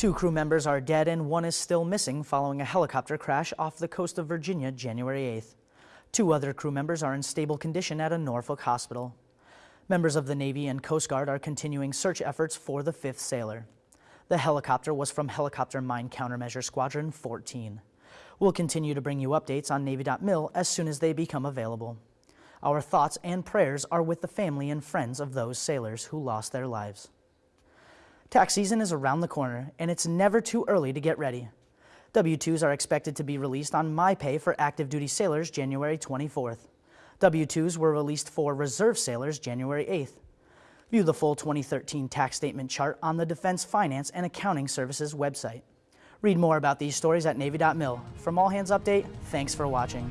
Two crew members are dead and one is still missing following a helicopter crash off the coast of Virginia January 8th. Two other crew members are in stable condition at a Norfolk hospital. Members of the Navy and Coast Guard are continuing search efforts for the fifth sailor. The helicopter was from Helicopter Mine Countermeasure Squadron 14. We'll continue to bring you updates on Navy.mil as soon as they become available. Our thoughts and prayers are with the family and friends of those sailors who lost their lives. Tax season is around the corner, and it's never too early to get ready. W-2s are expected to be released on MyPay for active duty sailors January 24th. W-2s were released for reserve sailors January 8th. View the full 2013 tax statement chart on the Defense Finance and Accounting Services website. Read more about these stories at Navy.mil. From All Hands Update, thanks for watching.